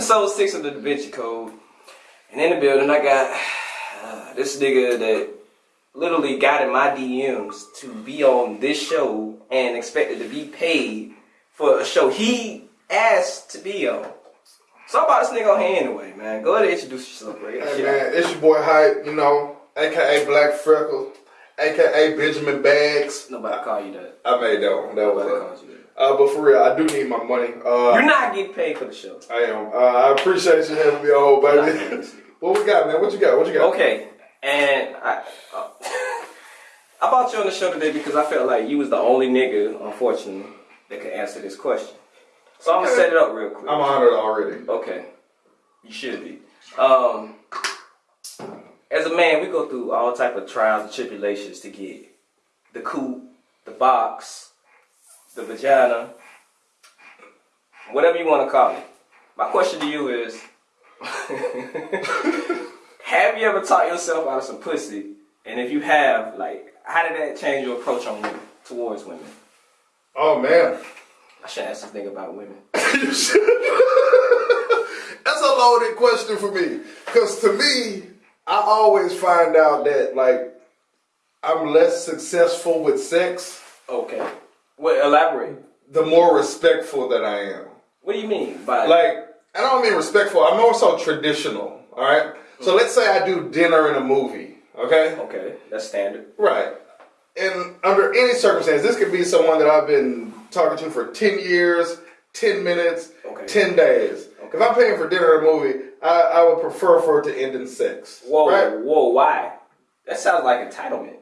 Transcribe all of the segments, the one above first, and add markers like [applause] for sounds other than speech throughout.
Episode six of the Da Vinci Code. And in the building, I got uh, this nigga that literally got in my DMs to be on this show and expected to be paid for a show he asked to be on. So I'm about this nigga on here anyway, man. Go ahead and introduce yourself, bro. Hey man, it's your boy Hype, you know, aka Black Freckle, aka Benjamin Bags. Nobody call you that. I made that one. That Nobody was that. it. Uh, but for real, I do need my money. Uh, You're not getting paid for the show. I am. Uh, I appreciate you having me on, baby. getting [laughs] this nigga. what we got, man? What you got? What you got? Okay, and I, uh, [laughs] I brought you on the show today because I felt like you was the only nigga, unfortunately, that could answer this question. So I'm gonna set it up real quick. I'm honored already. Okay, you should be. Um, as a man, we go through all type of trials and tribulations to get the coop, the box, the vagina, whatever you want to call it. My question to you is: [laughs] Have you ever taught yourself out of some pussy? And if you have, like, how did that change your approach on women, towards women? Oh man. I should ask this thing about women. [laughs] That's a loaded question for me. Because to me, I always find out that, like, I'm less successful with sex Okay. Well, elaborate. the more respectful that I am. What do you mean by Like, I don't mean respectful, I'm more so traditional, all right? So let's say I do dinner in a movie, okay? Okay, that's standard. Right. And under any circumstance, this could be someone that I've been talking to for 10 years, 10 minutes, Okay. 10 days. If I'm paying for dinner in a movie, I, I would prefer for it to end in sex. Whoa, Right? whoa, why? That sounds like entitlement.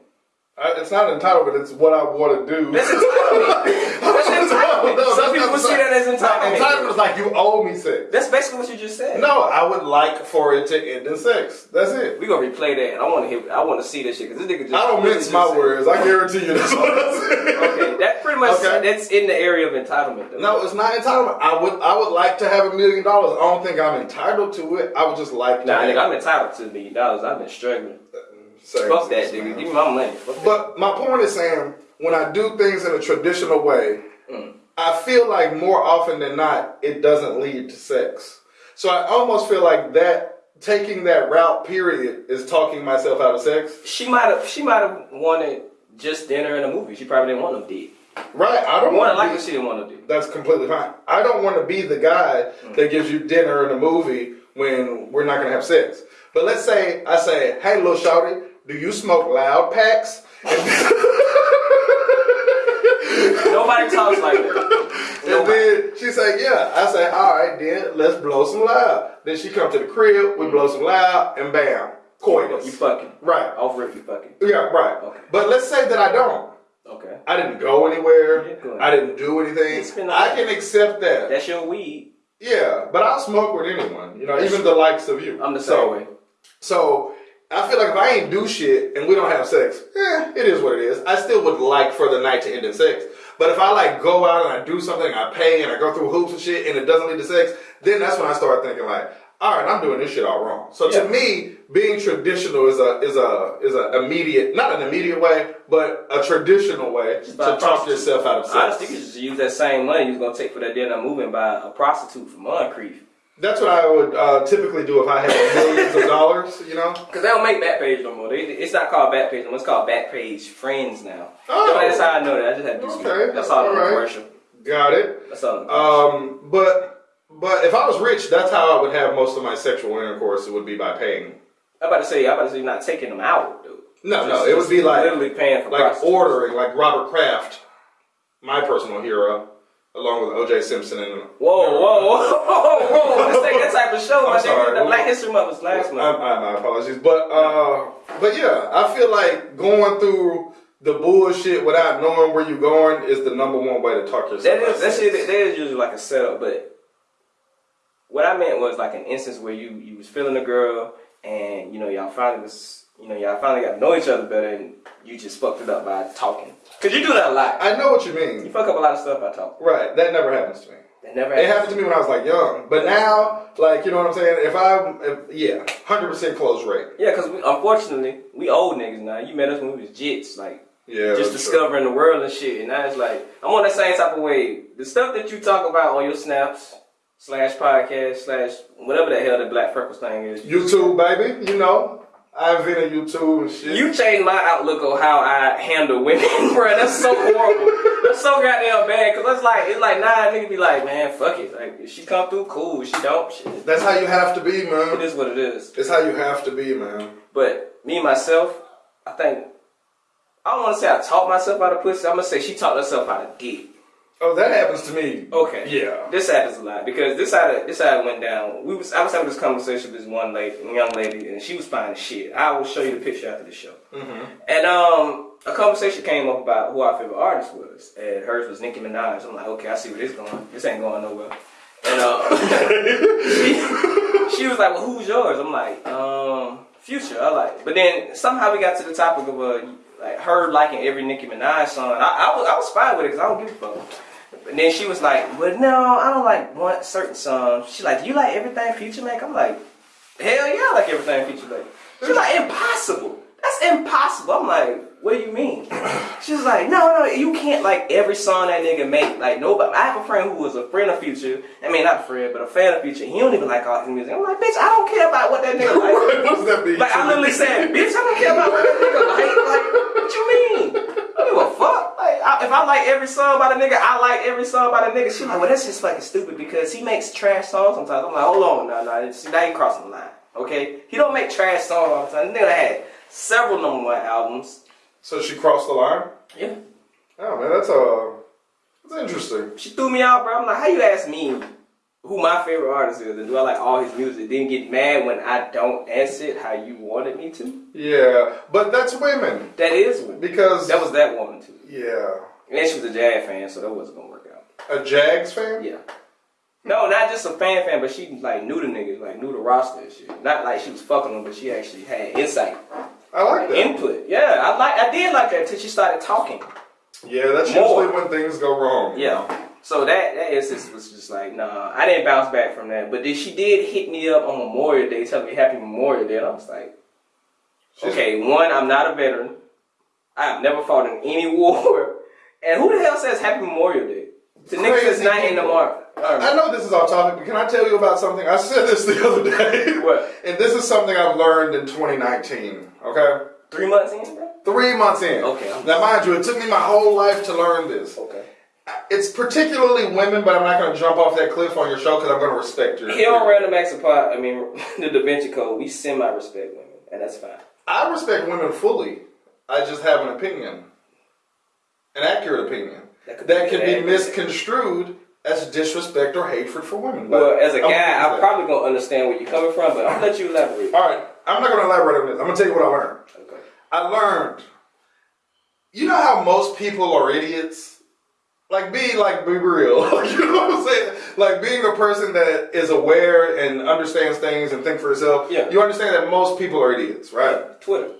I, it's not entitlement, it's what I want to do. That's entitlement. [laughs] That's entitlement. No, Some people see that as entitlement. Entitlement is like you owe me sex. That's basically what you just said. No, I would like for it to end in sex. That's it. We gonna replay that, and I want to hear. I want to see this shit because this nigga just. I don't mince my words. I guarantee you that's what I said. [laughs] Okay, that pretty much Okay. that's in the area of entitlement. Though. No, it's not entitlement. I would I would like to have a million dollars. I don't think I'm entitled to it. I would just like to Nah, nigga, I'm entitled to a million dollars. I've been struggling. Same Fuck that, nigga. Give me my money. Fuck that. But my point is saying when I do things in a traditional way, Mm. I feel like more often than not it doesn't lead to sex. So I almost feel like that taking that route period is talking myself out of sex. She might have. She might have wanted just dinner and a movie. She probably didn't want no dick. Right. I don't want to likely, be, she didn't want no dick. that's completely fine. I don't want to be the guy Mm. that gives you dinner and a movie when we're not gonna have sex. But let's say I say, "Hey, little shorty, do you smoke loud packs?" [laughs] Nobody talks like that. And then she said, "Yeah." I say, "All right, then let's blow some loud." Then she come to the crib, we blow mm-hmm. some loud, and bam, coitus. You fucking. right? Off rip, you fucking. Yeah, right. Okay. But let's say that I don't. Okay. I didn't go anywhere. I didn't do anything. I can accept that. That's your weed. Yeah, but I'll smoke with anyone. You know, even the likes of you. I'm the so, same way. So I feel like if I ain't do shit and we don't have sex, eh, it is what it is. I still would like for the night to end in sex. But if I like go out and I do something, I pay and I go through hoops and shit, and it doesn't lead to sex, then that's when I start thinking like, all right, I'm doing this shit all wrong. So Yeah. to me, being traditional is a is a is a immediate, not an immediate way, but a traditional way to talk yourself out of sex. Honestly, you just use that same money you was gonna take for that dinner and buy a prostitute for Moncrief. That's what I would uh, typically do if I had millions of dollars. You know. [laughs] Cause they don't make Backpage no more. They, it's not called Backpage no more. It's called Backpage Friends now. Oh. So that's how I know that. I just had to do. Okay, That's all in the alright. commercial. Got it. That's all. Um, but but if I was rich, that's how I would have most of my sexual intercourse. It would be by paying. I'm about to say. I'm about to say you're not taking them out, dude. No, no, it would be like literally paying for like ordering, like Robert Kraft, my personal hero, along with O.J. Simpson and. Whoa, whoa, whoa, whoa, whoa! This ain't that type of show. I'm my nigga. sorry. The Black History Month was last month. I, my apologies, but uh, but yeah, I feel like going through the bullshit without knowing where you're going is the number one way to talk yourself. That is that shit. That is usually like a setup, but what I meant was like an instance where you you was feeling a girl, and you know y'all finally was you know y'all finally got to know each other better, and you just fucked it up by talking. Cause you do that a lot. I know what you mean. You fuck up a lot of stuff by talking. Right, that never happens to me. That never Happens It happened to me when I was like young, but now, like you know what I'm saying. If I, if, yeah, hundred percent close rate. Yeah, cause we, unfortunately we old niggas now. You met us when we was jits, like Yeah, just discovering the world and shit. And now it's like I'm on the same type of way. The stuff that you talk about on your snaps, slash podcast slash whatever the hell the Black Freckles thing is. YouTube, baby. You know, I invented YouTube and shit. You changed my outlook on how I handle women, [laughs] bro. That's so horrible. That's so goddamn bad. Cause it's like it's like nah, nigga be like, man, fuck it. Like if she come through, cool. If she don't, shit. That's how you have to be, man. is what it is. It's how you have to be, man. But me myself, I think I don't want to say I taught myself how to pussy. I'm gonna say she taught herself how to dick. Oh, that happens to me. Okay. Yeah. This happens a lot because this side it, this it went down. We was I was having this conversation with this one lady, young lady, and she was fine as shit. I will show you the picture after the show. And um, a conversation came up about who our favorite artist was, and hers was Nicki Minaj. I'm like, okay, I see where this going. This ain't going nowhere. And uh, [laughs] she, she was like, well, who's yours? I'm like, um, Future. I like, but then somehow we got to the topic of uh, like her liking every Nicki Minaj song. I, I was I was fine with it because I don't give a fuck. And then she was like, well, no, I don't like one certain song. She like, do you like everything Future make? I'm like, hell yeah, I like everything Future make. She's like, impossible. That's impossible. I'm like, what do you mean? [laughs] She's like, no, no, you can't like every song that nigga make. Like nobody. I have a friend who was a friend of Future. I mean, not a friend, but a fan of Future. He don't even like all his music. I'm like, bitch, I don't care about what that nigga [laughs] like. what does that mean? Like I literally said, bitch, I don't care about what that nigga like. Like, what you mean? I don't give a fuck. Like, I, if I like every song by the nigga, I like every song by the nigga. She like, well, that's just fucking stupid because he makes trash songs sometimes. I'm like, hold on, no, no, see, now you crossing the line. Okay, he don't make trash songs all the time. The nigga had several number one albums. So she crossed the line. Yeah, Oh man, that's uh, that's interesting. she threw me out, bro. I'm like, how you ask me who my favorite artist is and do I like all his music? Then get mad when I don't answer it how you wanted me to? Yeah, but that's women That is women. because That was that woman too. yeah, And she was a Jazz fan, so that wasn't gonna work out. a Jags fan. Yeah. No, not just a fan fan, but she like knew the niggas, like knew the roster and shit. Not like she was fucking them, but she actually had insight, I like that. input. Yeah, I like, I did like that until she started talking. Yeah, that's More. usually when things go wrong. Yeah. So that that instance was just like, nah, I didn't bounce back from that. But then she did hit me up on Memorial Day, telling me Happy Memorial Day, and I was like, She's- okay, one, I'm not a veteran. I've never fought in any [laughs] war. And who the hell says Happy Memorial Day? To niggas that's Crazy not in the people. mark. I know this is off topic, but can I tell you about something? I said this the other day. What? [laughs] And this is something I've learned in 2019. Okay, Three months in, bro? three months in. Okay. Now, mind you, it took me my whole life to learn this. Okay. It's particularly women, but I'm not going to jump off that cliff on your show because I'm going to respect your. Here on Random Acts of Pot, I mean, [laughs] the Da Vinci Code, we semi-respect women, and that's fine. I respect women fully. I just have an opinion, an accurate opinion That that can be misconstrued as disrespect or hatred for women. Well, as a I'm gonna guy, I'm probably gonna understand where you're coming from, but I'm gonna let you elaborate. All right, I'm not going to elaborate on this. I'm going to tell you what I learned. Okay. I learned. You know how most people are idiots. Like be like be real. [laughs] you know what I'm saying? Like being a person that is aware and understands things and think for yourself. Yeah. You understand that most people are idiots, right? Twitter.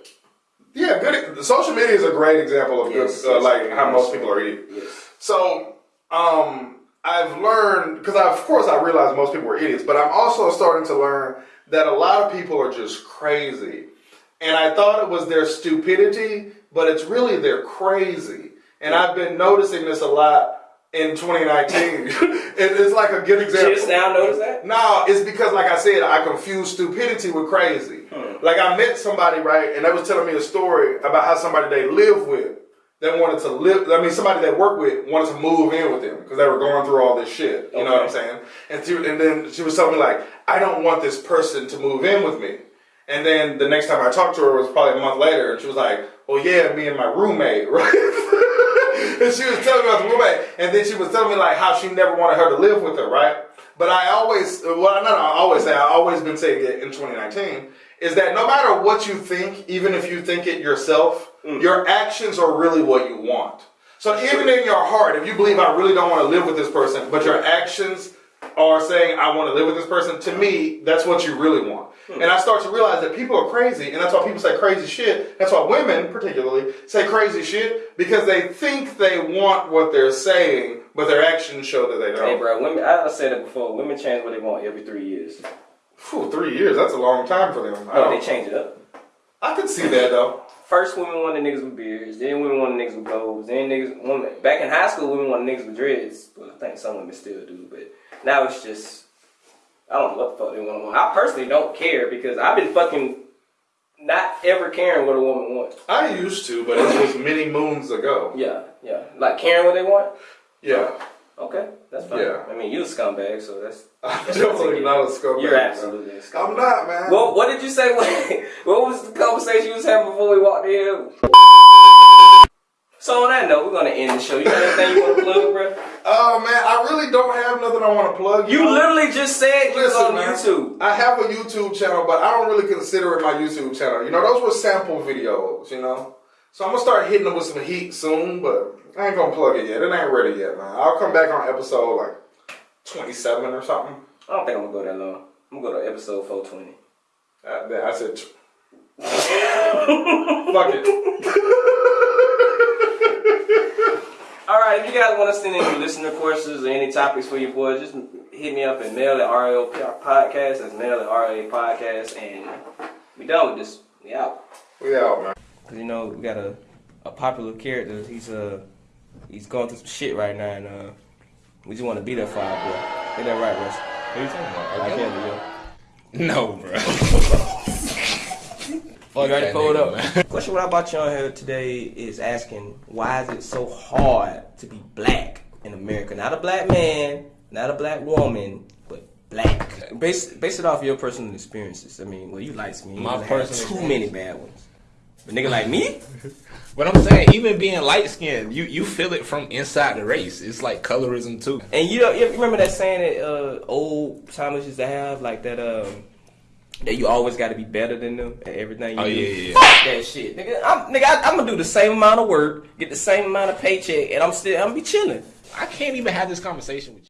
Yeah, good. The social media is a great example of Yes, good, uh, like how most people are idiots. Yes. So, um, I've learned because of course I realize most people are idiots, but I'm also starting to learn that a lot of people are just crazy. And I thought it was their stupidity, but it's really they're crazy. And I've been noticing this a lot in 2019. [laughs] [laughs] it's like a good example. Just now notice that? No, it's because, like I said, I confuse stupidity with crazy. Like I met somebody, right, and they was telling me a story about how somebody they live with, that wanted to live. I mean, somebody they work with wanted to move in with them because they were going through all this shit. You know what I'm saying? And she, and then she was telling me like, I don't want this person to move in with me. And then the next time I talked to her was probably a month later, and she was like, "Well, yeah, me and my roommate, [laughs] right?" and she was telling me about the roommate, and then she was telling me like how she never wanted her to live with her, right? But I always, well, not I always say, I've always been saying it in 2019, is that no matter what you think, even if you think it yourself, mm. your actions are really what you want. So even in your heart, if you believe I really don't want to live with this person, but your actions are saying I want to live with this person, to me, that's what you really want. Hmm. And I start to realize that people are crazy, and that's why people say crazy shit. That's why women, particularly, say crazy shit because they think they want what they're saying, but their actions show that they don't. Hey, bro, women. I said it before. Women change what they want every three years. Phew, three years, that's a long time for them. Oh, they change it up. I could see that though. First, women wanted niggas with beards. Then, women wanted niggas with goals. Then, niggas. Women back in high school, women wanted niggas with dreads. But I think some women still do, but now it's just I don't know what the fuck they want. I personally don't care because I've been fucking not ever caring what a woman wants. I used to, but it was many moons ago. Yeah, yeah. Like caring what they want. Yeah. Okay, that's fine. Yeah. I mean, you a scumbag, so that's. [laughs] I'm that's definitely not a scumbag. You're absolutely a scumbag. I'm not, man. Well, what did you say? What, [laughs] what was the conversation you was having before we walked in here? So on that note, we're gonna end the show. You got anything you want to [laughs] plug, bro? Oh man, I really don't have nothing I want to plug. You know? literally just said you on man, YouTube. I have a YouTube channel, but I don't really consider it my YouTube channel. You know, those were sample videos. You know, so I'm gonna start hitting them with some heat soon, but I ain't gonna plug it yet. It ain't ready yet, man. I'll come back on episode like 27 or something. I don't think I'm gonna go that long. I'm gonna go to episode 420. Uh, I said, fuck it. [laughs] All right, if you guys want to send any listener questions or any topics for your boys, just hit me up at mail at RAO podcast. That's mail at RA podcast, and we done with this. We out. We out, man. Cause you know we got a, a popular character. He's uh he's going through some shit right now, and uh we just want to be there for our boy. Get that right, Russ. What are you talking about? I R. can't Kelly? do No, bro. [laughs] You Fuck already that pulled up. man. [laughs] Question what I brought you on here today is asking why is it so hard to be black in America? Not a black man, not a black woman, but black. Base base it off your personal experiences. I mean, well, you like me. My personal too many bad ones. But nigga like me, But I'm saying, even being light skinned, you, you feel it from inside the race. It's like colorism too. and you know, you remember that saying that uh, old timers used to have, like that um. That you always got to be better than them at everything you Oh, do. yeah, yeah, yeah. Fuck that shit, nigga. I'm, nigga, I, I'm gonna do the same amount of work, get the same amount of paycheck, and I'm still I'm gonna be chilling. I can't even have this conversation with you.